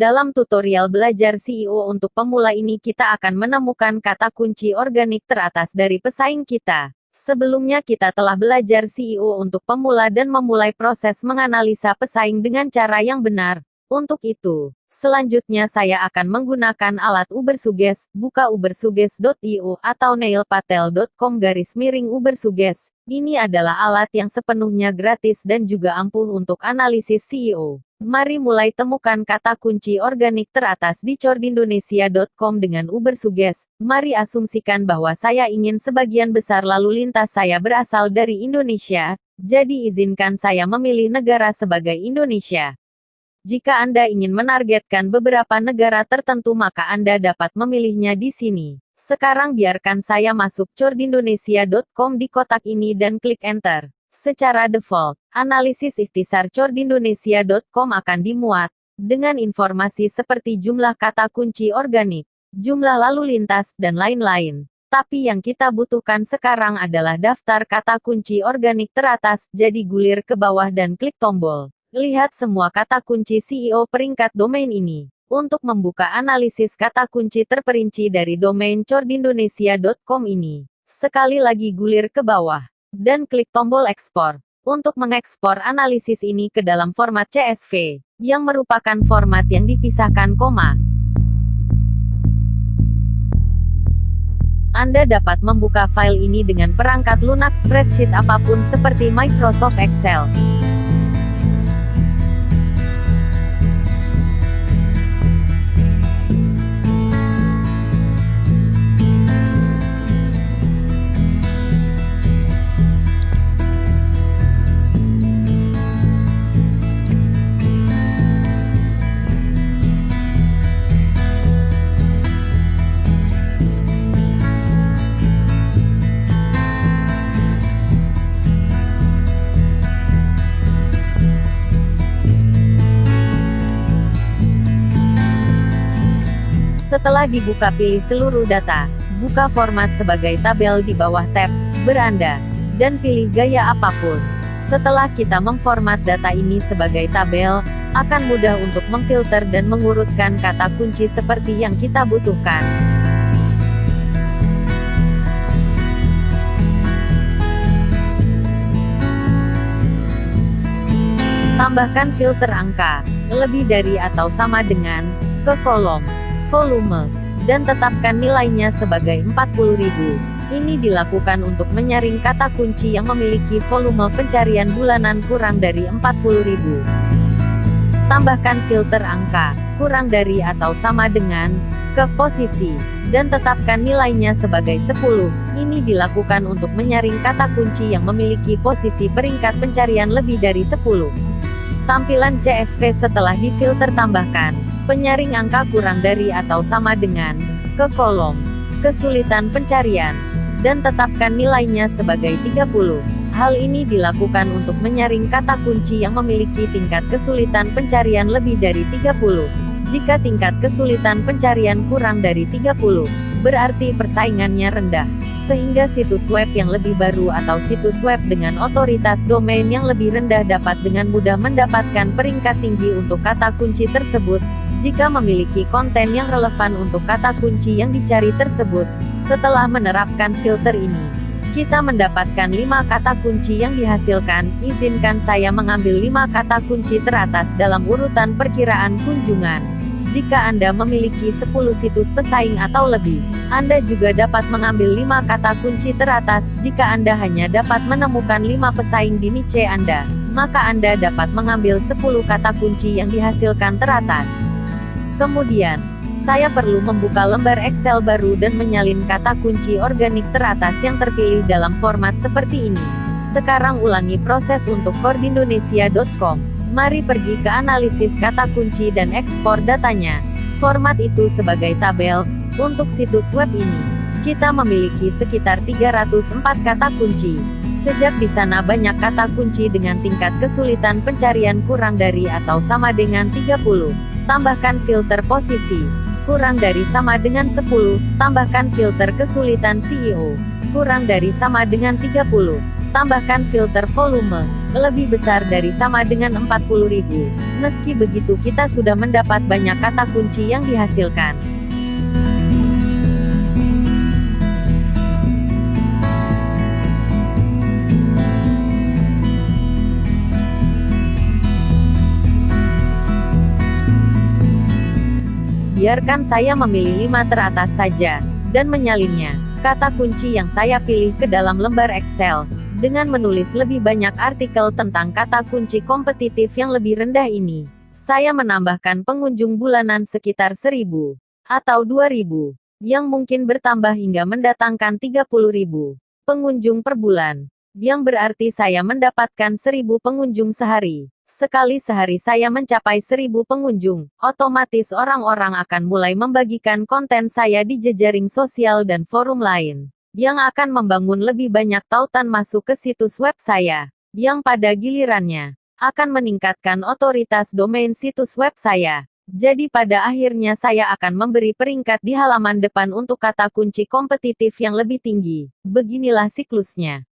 Dalam tutorial belajar CEO untuk pemula ini kita akan menemukan kata kunci organik teratas dari pesaing kita. Sebelumnya kita telah belajar CEO untuk pemula dan memulai proses menganalisa pesaing dengan cara yang benar. Untuk itu, selanjutnya saya akan menggunakan alat Ubersuggest, buka ubersuggest.io atau nailpatel.com garis miring Ubersuggest. Ini adalah alat yang sepenuhnya gratis dan juga ampuh untuk analisis CEO. Mari mulai temukan kata kunci organik teratas di cordindonesia.com dengan Ubersuggest. Mari asumsikan bahwa saya ingin sebagian besar lalu lintas saya berasal dari Indonesia, jadi izinkan saya memilih negara sebagai Indonesia. Jika Anda ingin menargetkan beberapa negara tertentu maka Anda dapat memilihnya di sini. Sekarang biarkan saya masuk cordindonesia.com di kotak ini dan klik enter. Secara default, analisis ikhtisar cordindonesia.com akan dimuat, dengan informasi seperti jumlah kata kunci organik, jumlah lalu lintas, dan lain-lain. Tapi yang kita butuhkan sekarang adalah daftar kata kunci organik teratas, jadi gulir ke bawah dan klik tombol. Lihat semua kata kunci CEO peringkat domain ini. Untuk membuka analisis kata kunci terperinci dari domain cordindonesia.com ini, sekali lagi gulir ke bawah, dan klik tombol ekspor. Untuk mengekspor analisis ini ke dalam format CSV, yang merupakan format yang dipisahkan koma. Anda dapat membuka file ini dengan perangkat lunak spreadsheet apa pun seperti Microsoft Excel. Setelah dibuka pilih seluruh data, buka format sebagai tabel di bawah tab, beranda, dan pilih gaya apa pun. Setelah kita memformat data ini sebagai tabel, akan mudah untuk memfilter dan mengurutkan kata kunci seperti yang kita butuhkan. Tambahkan filter angka, lebih dari atau sama dengan, ke kolom volume, dan tetapkan nilainya sebagai 40.000. Ini dilakukan untuk menyaring kata kunci yang memiliki volume pencarian bulanan kurang dari 40.000. Tambahkan filter angka, kurang dari atau sama dengan, ke posisi, dan tetapkan nilainya sebagai 10. Ini dilakukan untuk menyaring kata kunci yang memiliki posisi peringkat pencarian lebih dari 10. Tampilan CSV setelah difilter tambahkan, Penyaring angka kurang dari atau sama dengan, ke kolom, kesulitan pencarian, dan tetapkan nilainya sebagai 30. Hal ini dilakukan untuk menyaring kata kunci yang memiliki tingkat kesulitan pencarian lebih dari 30. Jika tingkat kesulitan pencarian kurang dari 30, berarti persaingannya rendah. Sehingga situs web yang lebih baru atau situs web dengan otoritas domain yang lebih rendah dapat dengan mudah mendapatkan peringkat tinggi untuk kata kunci tersebut, jika memiliki konten yang relevan untuk kata kunci yang dicari tersebut. Setelah menerapkan filter ini, kita mendapatkan 5 kata kunci yang dihasilkan, izinkan saya mengambil 5 kata kunci teratas dalam urutan perkiraan kunjungan. Jika Anda memiliki 10 situs pesaing atau lebih, Anda juga dapat mengambil 5 kata kunci teratas, jika Anda hanya dapat menemukan 5 pesaing di niche Anda, maka Anda dapat mengambil 10 kata kunci yang dihasilkan teratas. Kemudian, saya perlu membuka lembar Excel baru dan menyalin kata kunci organik teratas yang terpilih dalam format seperti ini. Sekarang ulangi proses untuk cordindonesia.com. Mari pergi ke analisis kata kunci dan ekspor datanya. Format itu sebagai tabel, untuk situs web ini. Kita memiliki sekitar 304 kata kunci. Sejak di sana banyak kata kunci dengan tingkat kesulitan pencarian kurang dari atau sama dengan 30. Tambahkan filter posisi. Kurang dari sama dengan 10. Tambahkan filter kesulitan CEO. Kurang dari sama dengan 30. Tambahkan filter volume, lebih besar dari sama dengan 40.000. Meski begitu kita sudah mendapat banyak kata kunci yang dihasilkan. Biarkan saya memilih lima teratas saja, dan menyalinnya. Kata kunci yang saya pilih ke dalam lembar Excel, dengan menulis lebih banyak artikel tentang kata kunci kompetitif yang lebih rendah ini. Saya menambahkan pengunjung bulanan sekitar 1000 atau 2000, yang mungkin bertambah hingga mendatangkan 30.000 pengunjung per bulan. Yang berarti saya mendapatkan 1000 pengunjung sehari. Sekali sehari saya mencapai seribu pengunjung, otomatis orang-orang akan mulai membagikan konten saya di jejaring sosial dan forum lain, yang akan membangun lebih banyak tautan masuk ke situs web saya, yang pada gilirannya, akan meningkatkan otoritas domain situs web saya. Jadi pada akhirnya saya akan memberi peringkat di halaman depan untuk kata kunci kompetitif yang lebih tinggi. Beginilah siklusnya.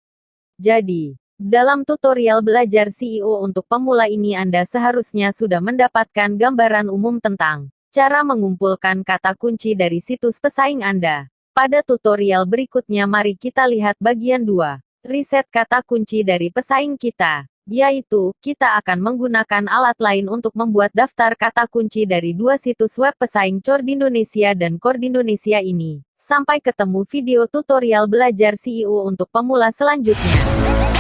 Jadi, dalam tutorial belajar CEO untuk pemula ini Anda seharusnya sudah mendapatkan gambaran umum tentang cara mengumpulkan kata kunci dari situs pesaing Anda. Pada tutorial berikutnya mari kita lihat bagian 2, riset kata kunci dari pesaing kita, yaitu, kita akan menggunakan alat lain untuk membuat daftar kata kunci dari dua situs web pesaing Cor Indonesia dan Core di Indonesia ini. Sampai ketemu video tutorial belajar CEO untuk pemula selanjutnya.